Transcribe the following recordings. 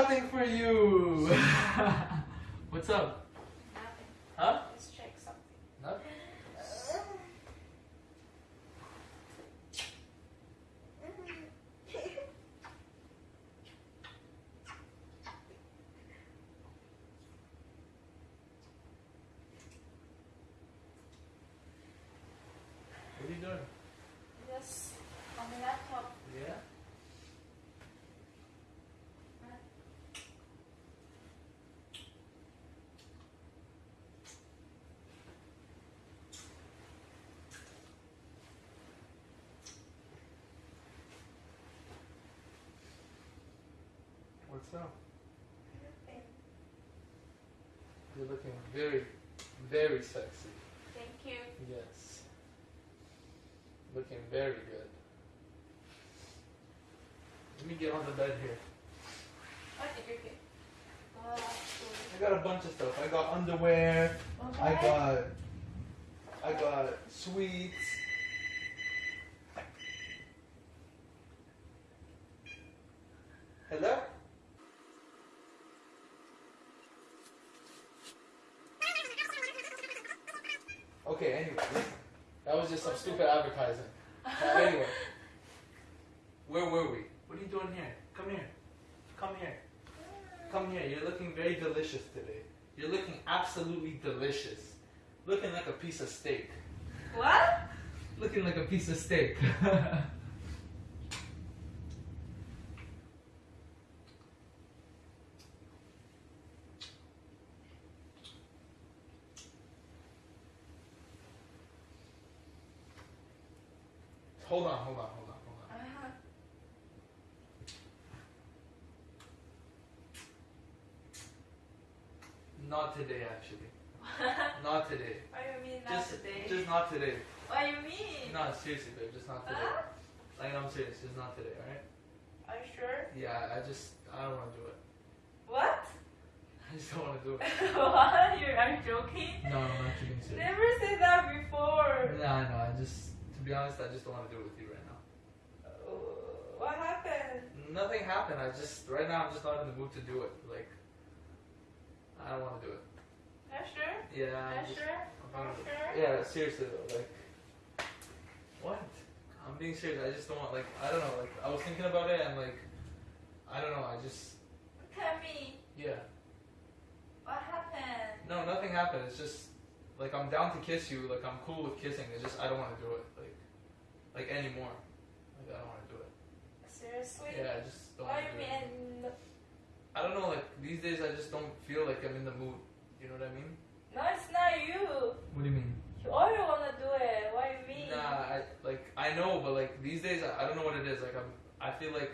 Nothing for you. What's up? Nothing. Huh? Let's check something. Nothing. What are you doing? Just on the laptop. Yeah. Up? You're looking very, very sexy. Thank you. Yes. Looking very good. Let me get on the bed here. Oh, what did you get? Wow. I got a bunch of stuff. I got underwear. Okay. I got I got sweets. Hello? Okay, anyway, listen. That was just some stupid advertising. Anyway. Where were we? What are you doing here? Come here. Come here. Come here. You're looking very delicious today. You're looking absolutely delicious. Looking like a piece of steak. What? Looking like a piece of steak. hold on, hold on, hold on, hold on. Uh-huh. Not today, actually. Not today. what do you mean not Just, today? just not today. what do you mean? No, seriously, babe, just not today. Huh? Like, I'm serious, just not today, alright? Are you sure? Yeah, I just, I don't want to do it. What? I just don't want to do it. what? You are you joking? No, I'm not serious. Never said that before. Nah, no, I just, to be honest, I just don't want to do it with you right now. Uh, what happened? Nothing happened. I just, right now, I'm just not in the mood to do it. Like, I don't want to do it. You sure? Yeah, I'm just, sure? I'm not- sure? Yeah, seriously though, like, what? I'm being serious. I just don't want, like, I don't know. Like, I was thinking about it and like, I don't know. I just, Look at me. yeah. What happened? No, nothing happened. It's just, like, I'm down to kiss you. Like, I'm cool with kissing. It's just I don't want to do it. Like, like anymore. Like, I don't want to do it. Seriously? Yeah, I just don't. Wanna do do you it. mean? I don't know. Like these days, I just don't feel like I'm in the mood. You know what I mean? No, it's not you. What do you mean? You always wanna do it. Why mean? Nah, I like I know, but like these days, I, I don't know what it is. Like I'm, I feel like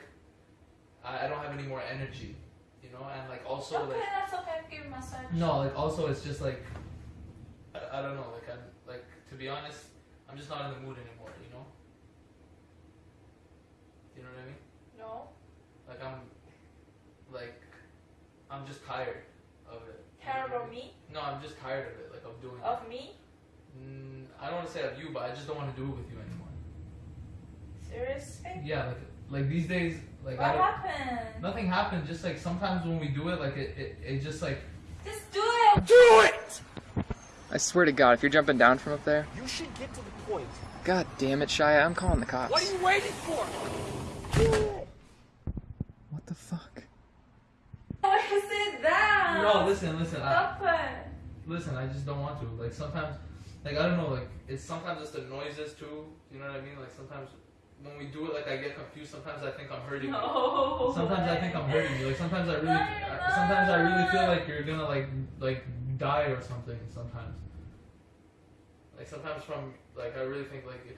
I, I don't have any more energy. You know, and like also okay, like that's okay. Give massage. no, like also it's just like I, I don't know. Like I'm like to be honest, I'm just not in the mood anymore. You know? You know what I mean? No. Like I'm I'm just tired of it. You know Tired of me? No, I'm just tired of it. Like of doing it. Of me? Mm, I don't want to say of you, but I just don't want to do it with you anymore. Seriously? Yeah, like like these days, like what I don't, happened? nothing happened. Just like sometimes when we do it, like it, it, it just like Just do it. do it. I swear to God, if you're jumping down from up there, You should get to the point. God damn it, Shia, I'm calling the cops. What are you waiting for? What the fuck? Why you say that? No, listen, listen, I, it. listen. I just don't want to. Like sometimes, like I don't know. Like it's sometimes it's the noises too. You know what I mean? Like sometimes when we do it, like I get confused. Sometimes I think I'm hurting you. No. Sometimes I think I'm hurting you. Like sometimes I really, I- sometimes I really feel like you're gonna like like die or something. Sometimes, like sometimes from like I really think like.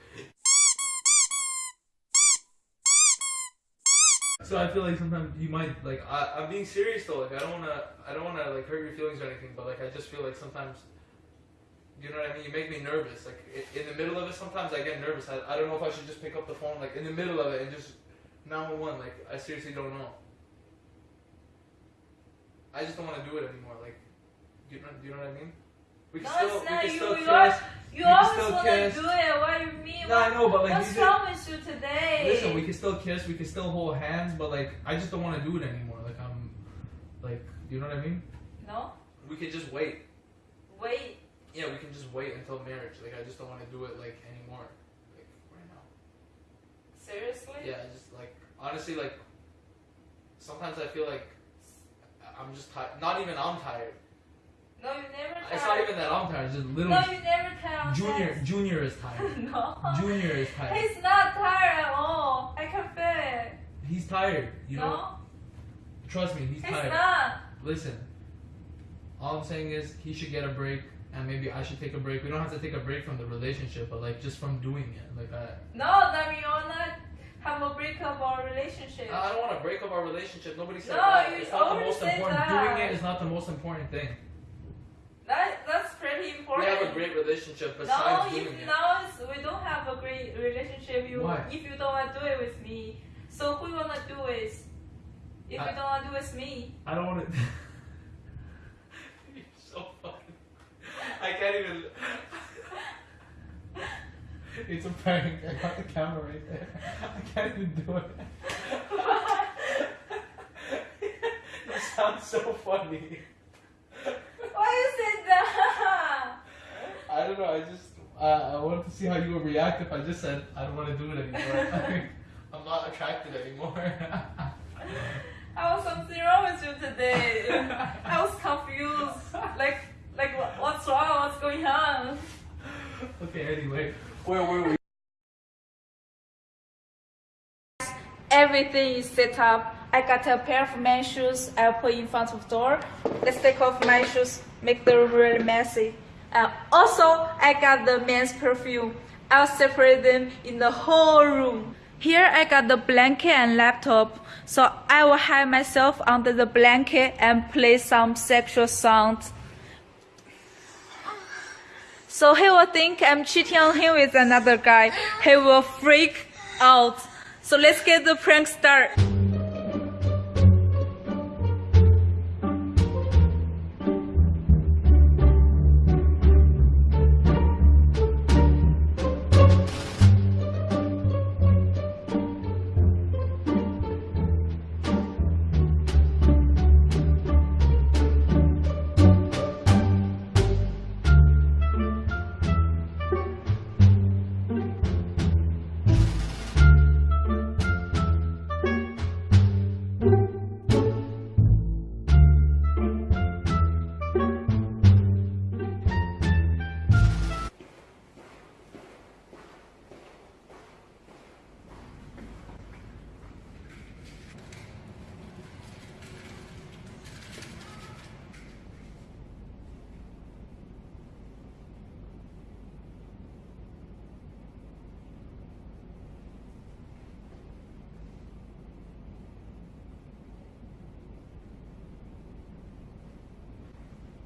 So I feel like sometimes you might like I, I'm being serious though. Like I don't wanna I don't wanna like hurt your feelings or anything. But like I just feel like sometimes. You know what I mean? You make me nervous. Like in the middle of it, sometimes I get nervous. I, I don't know if I should just pick up the phone like in the middle of it and just 911. Like I seriously don't know. I just don't want to do it anymore. Like, do you know, do you know what I mean? We can No, still, it's we not. can You, still you, kiss. Al- you We always want to do it. What do you mean? No, I know, but like What's these wrong with you today? Listen, we can still kiss, we can still hold hands, but like I just don't want to do it anymore. Like I'm, like you know what I mean? No? We could just wait. Wait. Yeah, we can just wait until marriage. Like I just don't want to do it like anymore, like right now. Seriously? Yeah, just like honestly like. Sometimes I feel like I'm just tired. Not even I'm tired. No, you never tell. It's not even that I'm tired. It's just No, you never tell. Junior. Junior is tired. no. Junior is tired. He's not tired at all. I can feel it. He's tired. You know. no? Trust me, he's He's tired. not. Listen, all I'm saying is he should get a break, and maybe I should take a break. We don't have to take a break from the relationship, but like just from doing it. Like I, No, that we you're not have a break of our relationship. I don't want to break up our relationship. Nobody said No, that. you It's not the most important. that. Doing it is not the most important thing. That We have a great relationship no, besides if it. now we don't have a great relationship, you Why? if you don't want to do it with me, so who you wanna do it? If I- you don't want to do it with me, I don't want to. You're so funny. I can't even. it's a prank. I got the camera right there. I can't even do it. it sounds so funny. why you said that? I don't know. I just uh, I wanted to see how you would react if I just said I don't want to do it anymore. I'm not attracted anymore. I was something wrong with you today. I was confused. Like like what's wrong? What's going on? okay. Anyway, where were we? Everything is set up. I got a pair of men's shoes I'll put in front of door. Let's take off my shoes, make the room really messy. And also, I got the men's perfume. I'll separate them in the whole room. Here I got the blanket and laptop, so I will hide myself under the blanket and play some sexual sounds. So he will think I'm cheating on him with another guy. He will freak out. So let's get the prank start.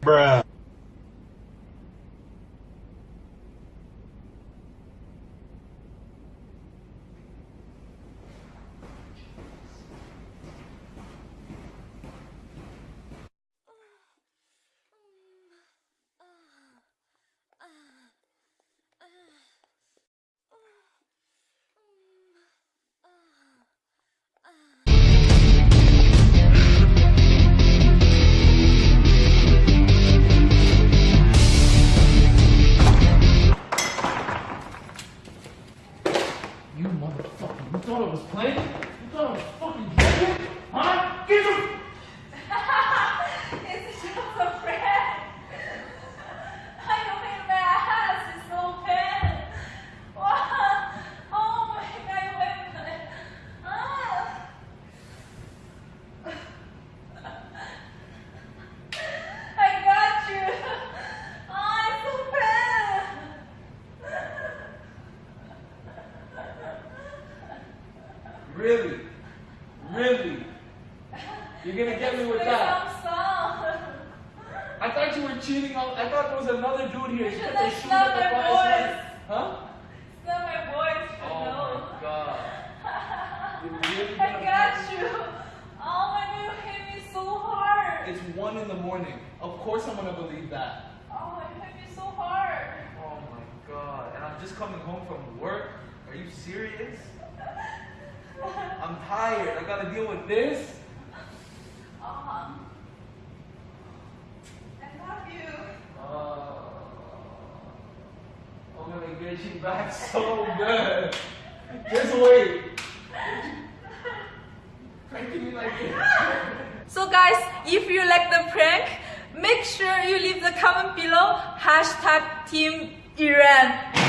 Bruh. Cheating on. I thought there was another dude here. You put the That's shoes not my voice. Huh? It's not my voice, Oh know. my god. Really I got you. Oh my god, you hit me so hard. It's one in the morning. Of course I'm gonna believe that. Oh, it hit me so hard. Oh my god. And I'm just coming home from work. Are you serious? I'm tired. I gotta deal with this. Uh-huh. I love you. Uh, You back so good. Just wait. Pranking me like this. So guys, if you like the prank, make sure you leave the comment below hashtag Team Iran.